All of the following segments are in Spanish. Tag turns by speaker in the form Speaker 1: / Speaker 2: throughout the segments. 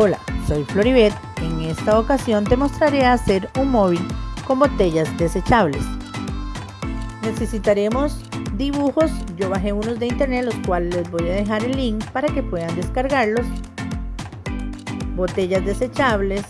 Speaker 1: Hola, soy Floribet. En esta ocasión te mostraré hacer un móvil con botellas desechables. Necesitaremos dibujos, yo bajé unos de internet los cuales les voy a dejar el link para que puedan descargarlos. Botellas desechables,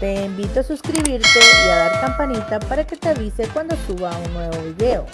Speaker 1: Te invito a suscribirte y a dar campanita para que te avise cuando suba un nuevo video.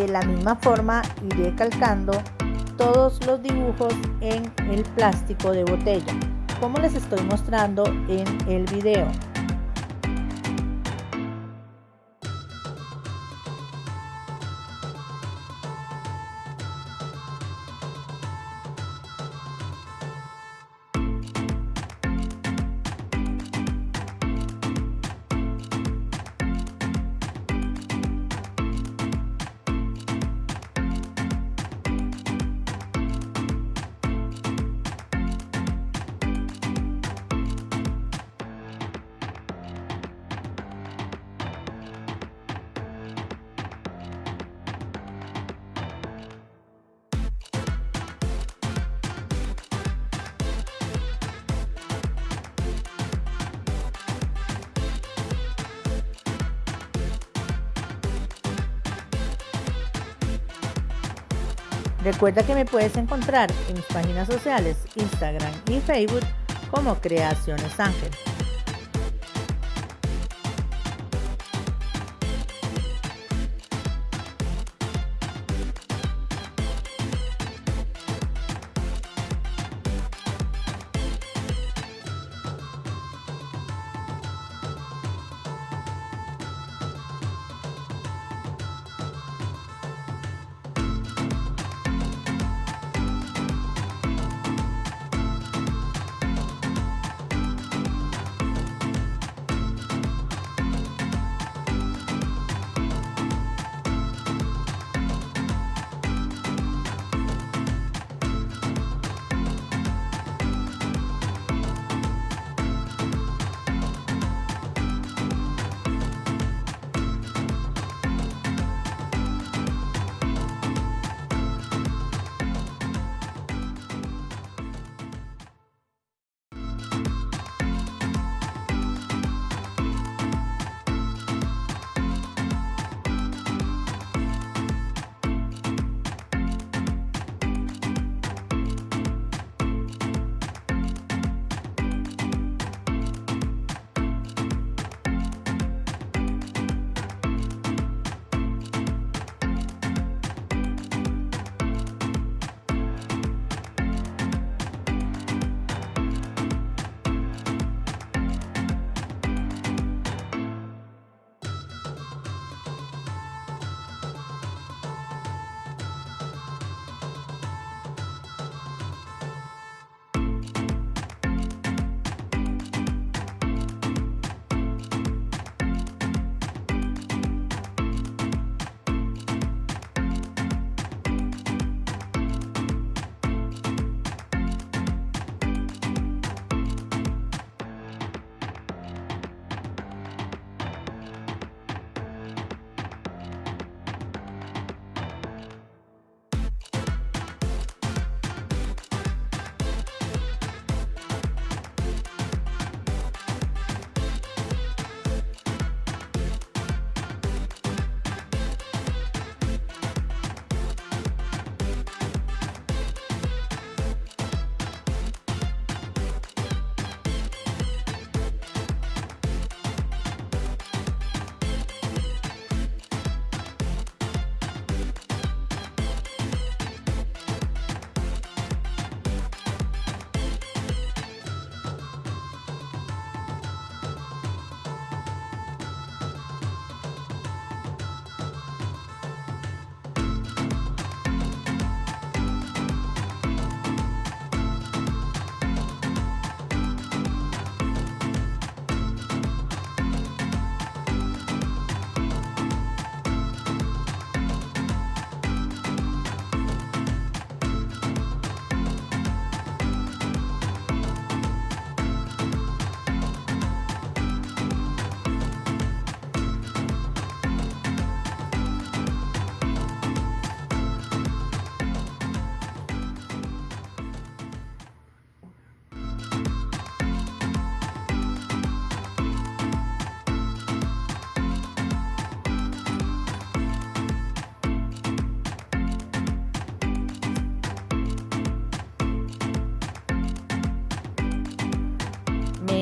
Speaker 1: De la misma forma iré calcando todos los dibujos en el plástico de botella, como les estoy mostrando en el video. Recuerda que me puedes encontrar en mis páginas sociales, Instagram y Facebook como Creaciones Ángel.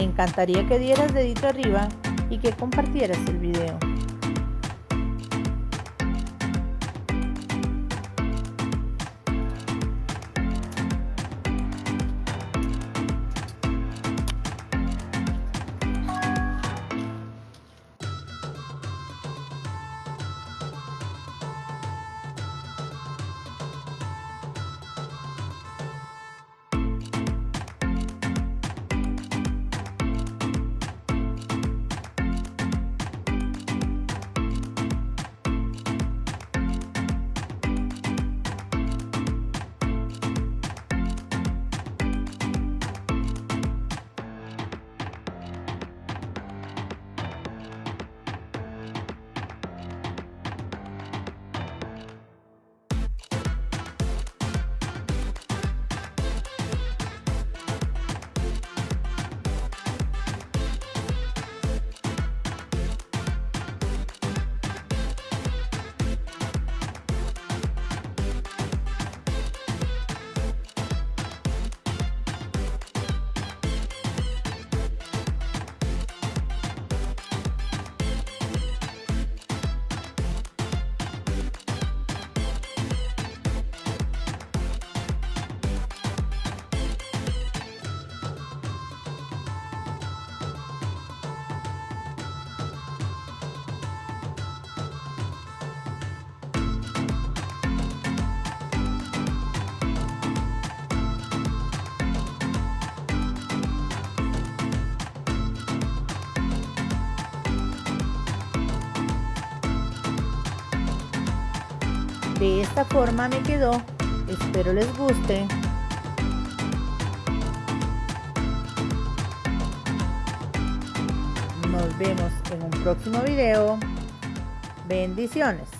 Speaker 1: Encantaría que dieras dedito arriba y que compartieras el video. De esta forma me quedó. Espero les guste. Nos vemos en un próximo video. Bendiciones.